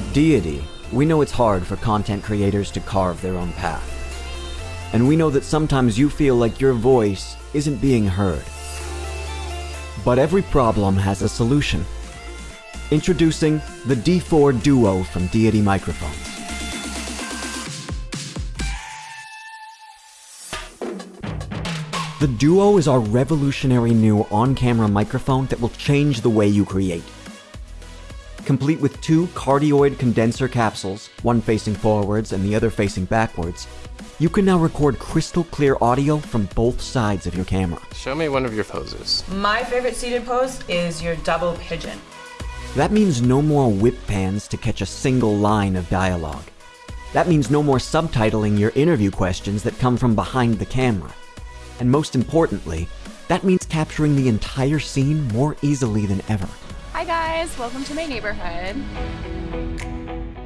Deity, we know it's hard for content creators to carve their own path. And we know that sometimes you feel like your voice isn't being heard. But every problem has a solution. Introducing the D4 Duo from Deity Microphones. The Duo is our revolutionary new on-camera microphone that will change the way you create. Complete with two cardioid condenser capsules, one facing forwards and the other facing backwards, you can now record crystal clear audio from both sides of your camera. Show me one of your poses. My favorite seated pose is your double pigeon. That means no more whip pans to catch a single line of dialogue. That means no more subtitling your interview questions that come from behind the camera. And most importantly, that means capturing the entire scene more easily than ever. Hi guys, welcome to my neighborhood.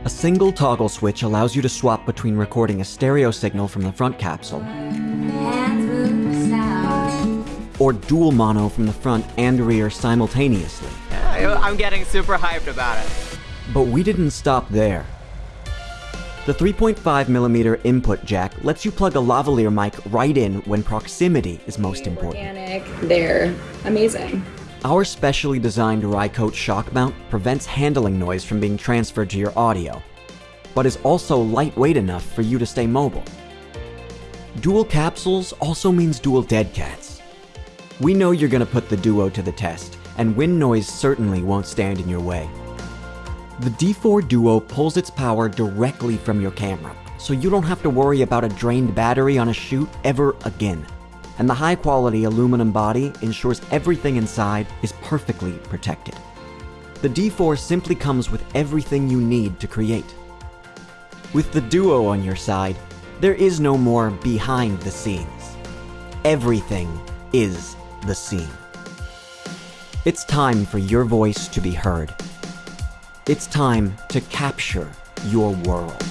A single toggle switch allows you to swap between recording a stereo signal from the front capsule or dual mono from the front and rear simultaneously. I'm getting super hyped about it. But we didn't stop there. The 3.5mm input jack lets you plug a lavalier mic right in when proximity is most important. Organic, they're amazing. Our specially designed Rycote shock mount prevents handling noise from being transferred to your audio, but is also lightweight enough for you to stay mobile. Dual capsules also means dual dead cats. We know you're gonna put the Duo to the test, and wind noise certainly won't stand in your way. The D4 Duo pulls its power directly from your camera, so you don't have to worry about a drained battery on a shoot ever again. And the high quality aluminum body ensures everything inside is perfectly protected. The D4 simply comes with everything you need to create. With the Duo on your side, there is no more behind the scenes. Everything is the scene. It's time for your voice to be heard. It's time to capture your world.